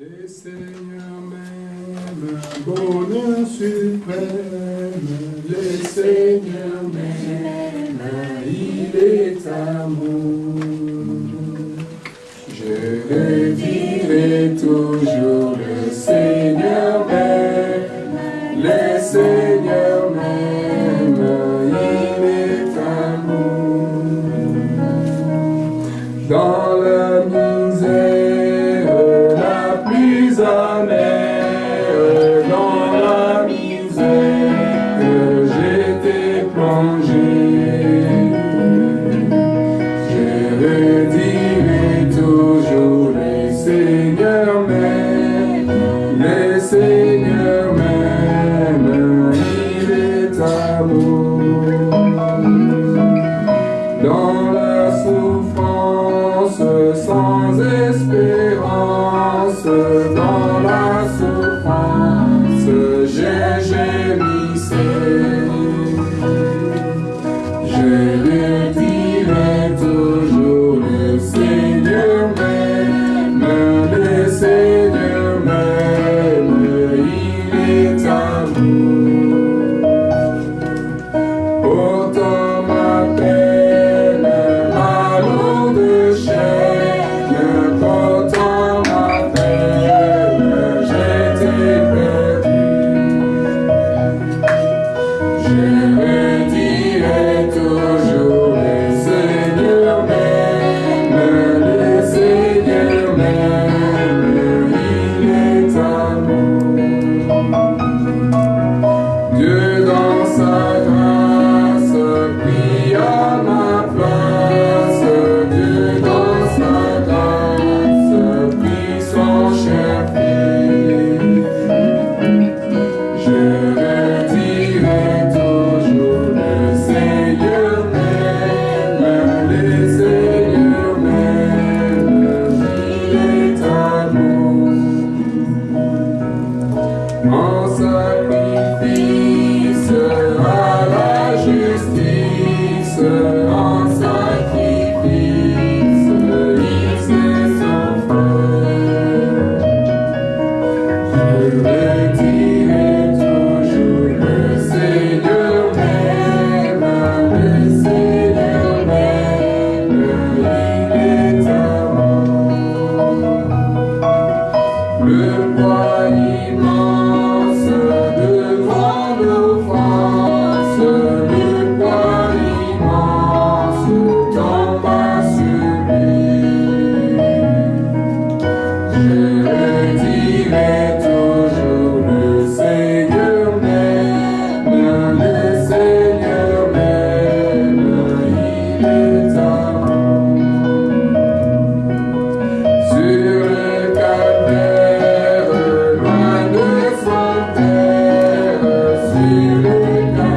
Des seigneurs même, bonheur suprême, le Seigneur même, il est amour. Je le dirai toujours, le Seigneur même, le Seigneur même, il est amour. Dans le Yeah. le poids immense. Lord.